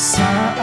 saat